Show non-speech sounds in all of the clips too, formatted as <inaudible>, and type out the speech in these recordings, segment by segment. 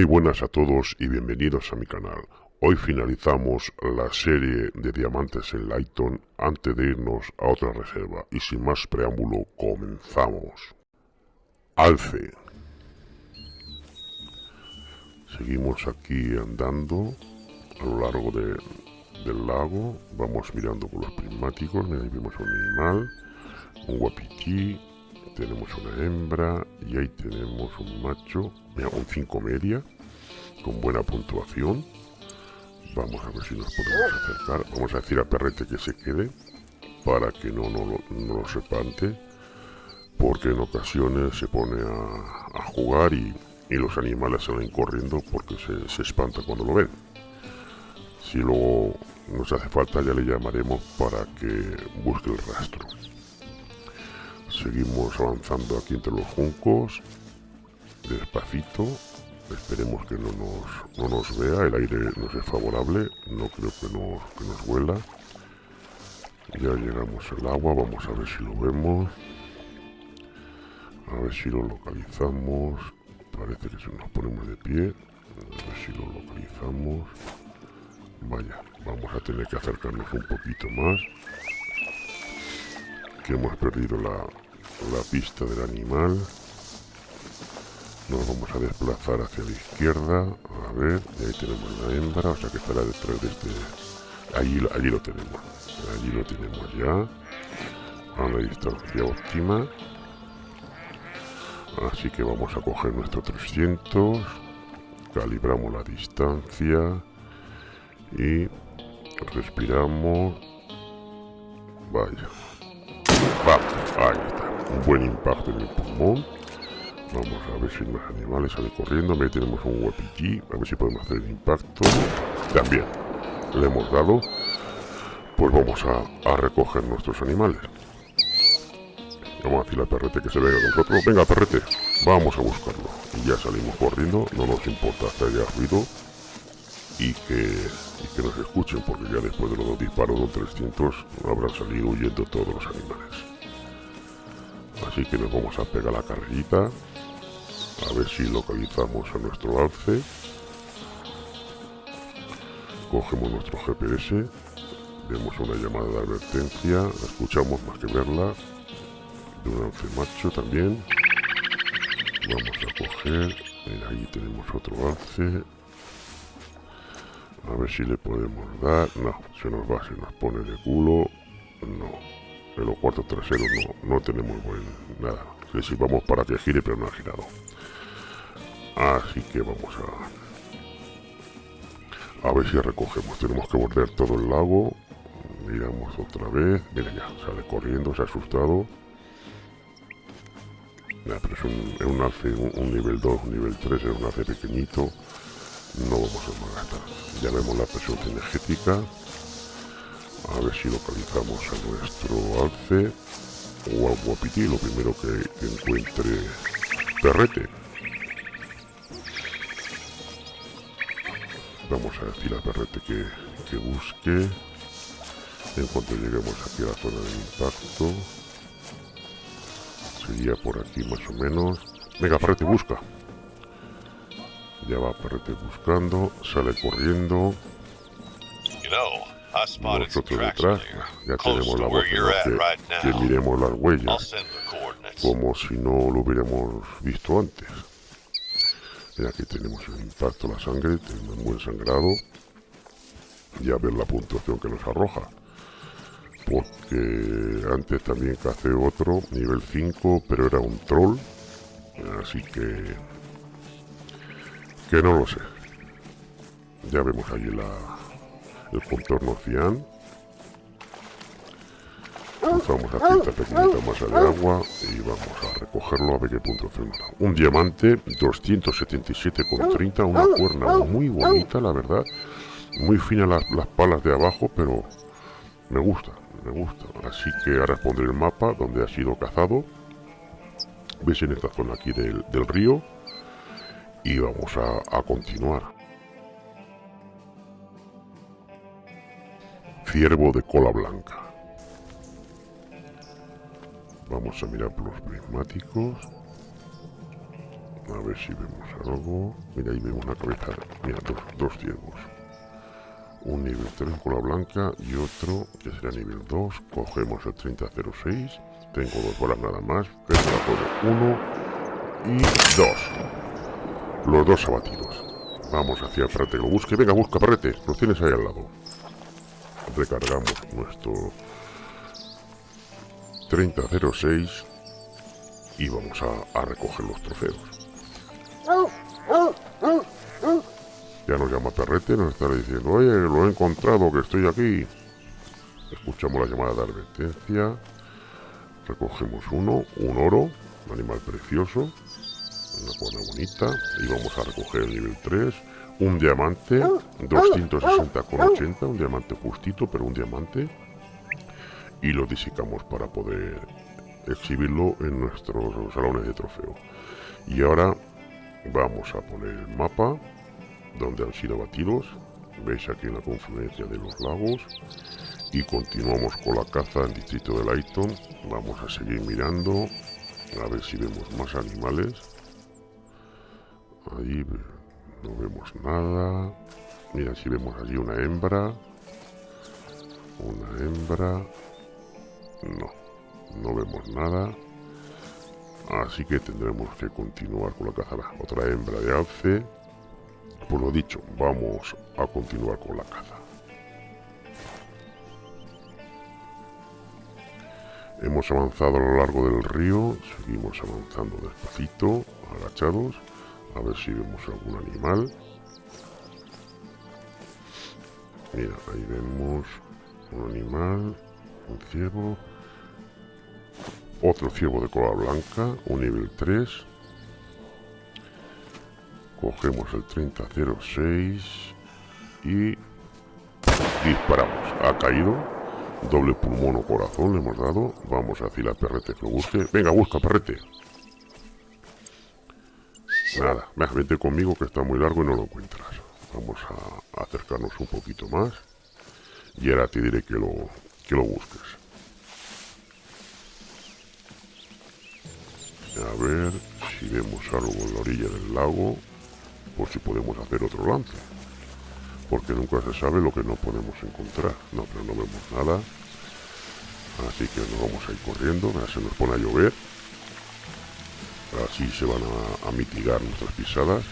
Muy buenas a todos y bienvenidos a mi canal. Hoy finalizamos la serie de diamantes en Lighton antes de irnos a otra reserva y sin más preámbulo comenzamos. Alce. Seguimos aquí andando a lo largo del lago. Vamos mirando por los prismáticos. Mira, ahí vemos un animal, un guapiquí, tenemos una hembra y ahí tenemos un macho, un 5 media, con buena puntuación. Vamos a ver si nos podemos acercar. Vamos a decir a Perrete que se quede para que no, no, no lo porque en ocasiones se pone a, jugar y, los animales salen corriendo porque se, se espanta cuando lo ven. Si luego nos hace falta ya le llamaremos para que busque el rastro. Seguimos avanzando aquí entre los juncos, despacito. Esperemos que no nos, no nos vea, el aire nos es favorable, no creo que nos, que nos huela. Ya llegamos al agua, vamos a ver si lo vemos. A ver si lo localizamos. Parece que si nos ponemos de pie. A ver si lo localizamos. Vaya, vamos a tener que acercarnos un poquito más. Que hemos perdido la, la pista del animal. Nos vamos a desplazar hacia la izquierda. A ver, y ahí tenemos la hembra, o sea que estará detrás de este... Allí, allí lo tenemos. Allí lo tenemos ya. A la distancia óptima. Así que vamos a coger nuestro 300. Calibramos la distancia. Y respiramos. Vaya. Va, un buen impacto en el pulmón. Vamos a ver si los animales salen corriendo. Ahí tenemos un guapillí. A ver si podemos hacer el impacto. También le hemos dado. Pues vamos a, recoger nuestros animales. Vamos a decirle al perrete que se venga nosotros. Venga, perrete, vamos a buscarlo. Y ya salimos corriendo. No nos importa que haya ruido. Y que, que nos escuchen, porque ya después de los dos disparos de 300 habrán salido huyendo todos los animales. Así que nos vamos a pegar la carrerita. A ver si localizamos a nuestro alce. Cogemos nuestro GPS. Vemos una llamada de advertencia. La escuchamos más que verla. De un alce macho también. Vamos a coger. ahí tenemos otro alce. A ver si le podemos dar. No, se nos va, se nos pone de culo. No los cuartos traseros no, no tenemos buen nada. Le vamos para que gire, pero no ha girado. Así que vamos a... A ver si recogemos. Tenemos que bordear todo el lago. Miramos otra vez. Mira ya, sale corriendo, se ha asustado. pero es un, alce, un, nivel 2, un nivel 3, es un alce pequeñito. No vamos a malgastar. Ya vemos la presión energética. A ver si localizamos a nuestro alce o al guapiti, lo primero que, encuentre perrete. Vamos a decir a perrete que, que busque en cuanto lleguemos aquí a la zona de impacto. Sería por aquí más o menos. Venga, perrete, busca. Ya va perrete buscando, sale corriendo. Nosotros detrás ya tenemos la voz que, que miremos las huellas como si no lo hubiéramos visto antes. Y aquí tenemos el impacto, la sangre, tenemos un buen sangrado. Ya ver la puntuación que nos arroja. Porque antes también cacé otro, nivel 5, pero era un troll. Así que... Que no lo sé. Ya vemos allí la, el contorno cian. Cruzamos la cinta pequeñita masa de agua y vamos a recogerlo a ver qué punto hacemos. Un diamante 277,30, una cuerna muy bonita, la verdad. Muy fina las, palas de abajo, pero me gusta, me gusta. Así que ahora pondré el mapa donde ha sido cazado. Veis en esta zona aquí del, río. Y vamos a continuar. Ciervo de cola blanca. Vamos a mirar por los prismáticos. A ver si vemos algo. Mira, ahí vemos una cabeza. Mira, dos, dos ciervos. Un nivel 3 con la blanca y otro que será nivel 2. Cogemos el 3006. Tengo dos bolas nada más. Uno y dos. Los dos abatidos. Vamos hacia el perrete que lo busque. Venga, busca perrete. Lo tienes ahí al lado. Recargamos nuestro 3006 y vamos a, recoger los trofeos. Ya nos llama Perrete, nos está diciendo, oye, lo he encontrado, que estoy aquí. Escuchamos la llamada de advertencia. Recogemos uno, un oro, un animal precioso, una cuerda bonita. Y vamos a recoger el nivel 3, un diamante, 260,80, un diamante justito, pero un diamante. Y lo disecamos para poder exhibirlo en nuestros salones de trofeo. Y ahora vamos a poner el mapa donde han sido batidos. Veis aquí en la confluencia de los lagos. Y continuamos con la caza en distrito de Lighton. Vamos a seguir mirando. A ver si vemos más animales. Ahí no vemos nada. Mira si vemos allí una hembra. Una hembra. No no vemos nada. Así que tendremos que continuar con la caza. Otra hembra de alce. Por lo dicho, vamos a continuar con la caza. Hemos avanzado a lo largo del río, seguimos avanzando despacito, agachados, a ver si vemos algún animal. Mira, ahí vemos un animal, un ciervo, otro ciervo de cola blanca, un nivel 3. Cogemos el 3006 y disparamos. Ha caído. Doble pulmón o corazón le hemos dado. Vamos a decir a Perrete que lo busque. Venga, busca, Perrete. Nada, vete conmigo que está muy largo y no lo encuentras. Vamos a acercarnos un poquito más. Y ahora te diré que lo, que lo busques. A ver si vemos algo en la orilla del lago, por si podemos hacer otro lance. Porque nunca se sabe lo que no podemos encontrar. No, pero no vemos nada. Así que nos vamos a ir corriendo. Se nos pone a llover. Así se van a, mitigar nuestras pisadas.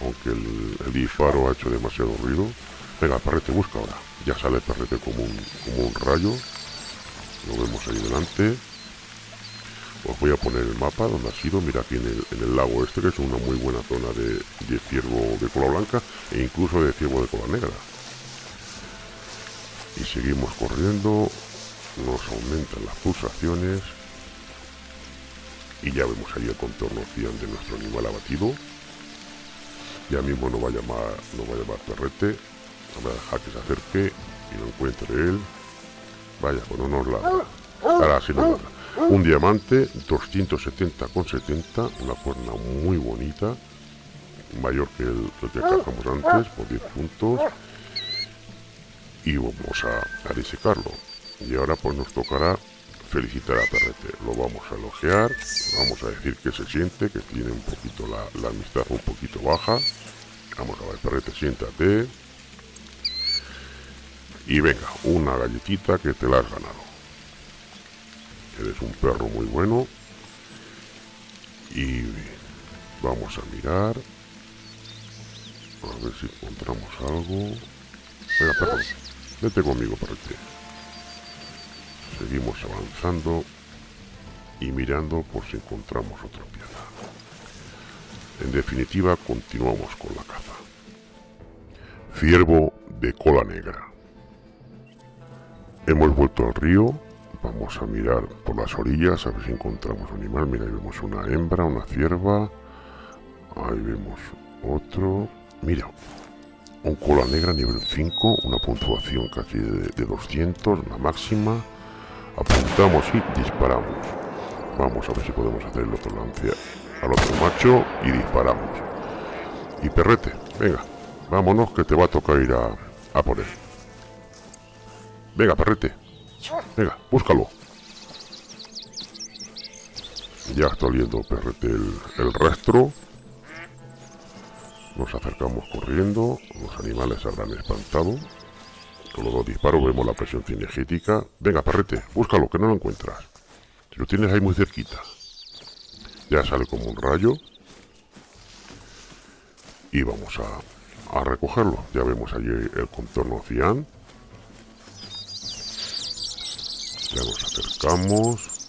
Aunque el, disparo ha hecho demasiado ruido. Venga, perrete busca ahora. Ya sale el perrete como un, como un rayo. Lo vemos ahí delante. Os voy a poner el mapa donde ha sido, mira aquí en el, lago este, que es una muy buena zona de, de ciervo de cola blanca e incluso de ciervo de cola negra. Y seguimos corriendo, nos aumentan las pulsaciones y ya vemos ahí el contorno cian de nuestro animal abatido. Ya mismo no va a llamar, no va a llamar perrete, vamos a dejar que se acerque y lo encuentre él. Vaya, pues no nos ladra. Ahora sí nos ladra. Un diamante, 270,70, una cuerna muy bonita, mayor que el, que cazamos antes, por 10 puntos. Y vamos a, a disecarlo. Y ahora pues nos tocará felicitar a Perrete. Lo vamos a elogiar, vamos a decir que se siente, que tiene un poquito la, la amistad un poquito baja. Vamos a ver, Perrete, siéntate. Y venga, una galletita que te la has ganado. Eres un perro muy bueno. Y vamos a mirar. A ver si encontramos algo. Venga, perro. Vete conmigo, perrete. Seguimos avanzando y mirando por si encontramos otra piedra. En definitiva, continuamos con la caza. Ciervo de cola negra. Hemos vuelto al río Vamos a mirar por las orillas a ver si encontramos un animal. Mira, ahí vemos una hembra, una cierva. Ahí vemos otro. Mira, un cola negra nivel 5, una puntuación casi de, 200, la máxima. Apuntamos y disparamos. Vamos a ver si podemos hacer el otro lance al otro macho y disparamos. Y perrete, venga, vámonos que te va a tocar ir a, a por él. Venga, perrete, Venga, búscalo. Ya está oliendo PRT el, el rastro. Nos acercamos corriendo. Los animales habrán espantado. Con los dos disparos vemos la presión cinegética. Venga, perrete, búscalo, que no lo encuentras. Si lo tienes ahí muy cerquita. Ya sale como un rayo. Y vamos a, a recogerlo. Ya vemos allí el contorno cian. Ya nos acercamos.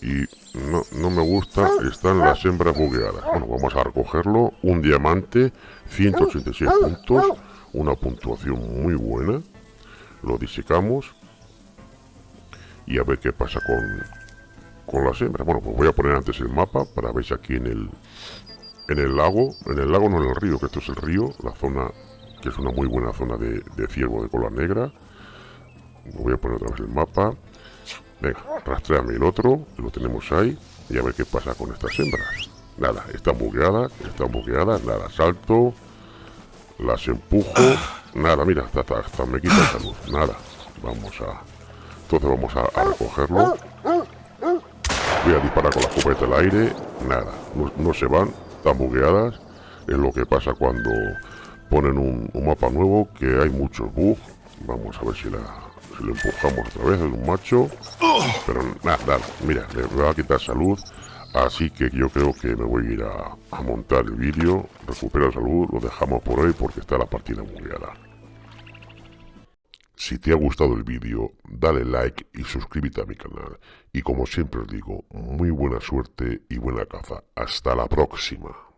Y no, no me gusta, están las hembras bugueadas. Bueno, vamos a recogerlo. Un diamante, 186 puntos. Una puntuación muy buena lo disecamos y a ver qué pasa con, con las hembras. Bueno, pues voy a poner antes el mapa para ver si aquí en el, en el lago, en el lago no en el río, que esto es el río, la zona que es una muy buena zona de, ciervo de cola negra. Voy a poner otra vez el mapa. Venga, rastreame el otro, lo tenemos ahí, y a ver qué pasa con estas hembras. Nada, están bugueadas, están bugueadas, nada, salto, las empujo, <clears throat> Nada, mira, hasta, me quita salud. Nada. Vamos a... Entonces vamos a, recogerlo. Voy a disparar con la escopeta al aire. Nada. No, se van. Están bugueadas. Es lo que pasa cuando ponen un, mapa nuevo que hay muchos bugs. Vamos a ver si la, lo empujamos otra vez. Es un macho. Pero nada, nada. Mira, le va a quitar salud. Así que yo creo que me voy a ir a, montar el vídeo, recupera salud, lo dejamos por hoy porque está la partida bugueada. Si te ha gustado el vídeo, dale like y suscríbete a mi canal. Y como siempre os digo, muy buena suerte y buena caza. Hasta la próxima.